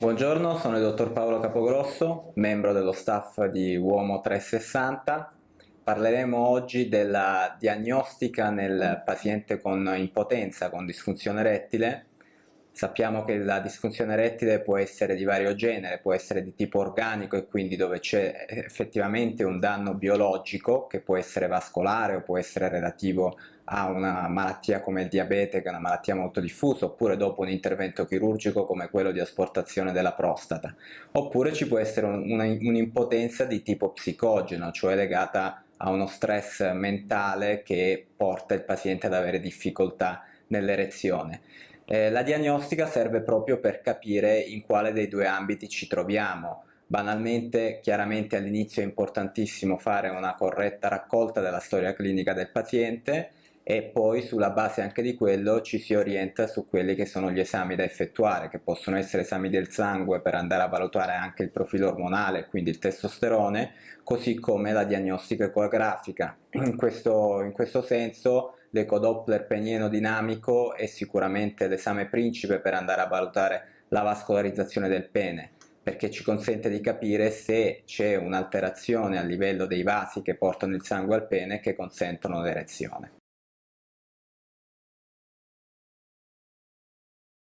Buongiorno, sono il dottor Paolo Capogrosso, membro dello staff di Uomo 360. Parleremo oggi della diagnostica nel paziente con impotenza, con disfunzione erettile. Sappiamo che la disfunzione erettile può essere di vario genere, può essere di tipo organico e quindi dove c'è effettivamente un danno biologico che può essere vascolare o può essere relativo ha una malattia come il diabete, che è una malattia molto diffusa, oppure dopo un intervento chirurgico come quello di asportazione della prostata, oppure ci può essere un'impotenza un di tipo psicogeno, cioè legata a uno stress mentale che porta il paziente ad avere difficoltà nell'erezione. Eh, la diagnostica serve proprio per capire in quale dei due ambiti ci troviamo, Banalmente, chiaramente all'inizio è importantissimo fare una corretta raccolta della storia clinica del paziente e poi sulla base anche di quello ci si orienta su quelli che sono gli esami da effettuare, che possono essere esami del sangue per andare a valutare anche il profilo ormonale, quindi il testosterone, così come la diagnostica ecografica. In questo, in questo senso l'ecodoppler penieno dinamico è sicuramente l'esame principe per andare a valutare la vascolarizzazione del pene perché ci consente di capire se c'è un'alterazione a livello dei vasi che portano il sangue al pene che consentono l'erezione.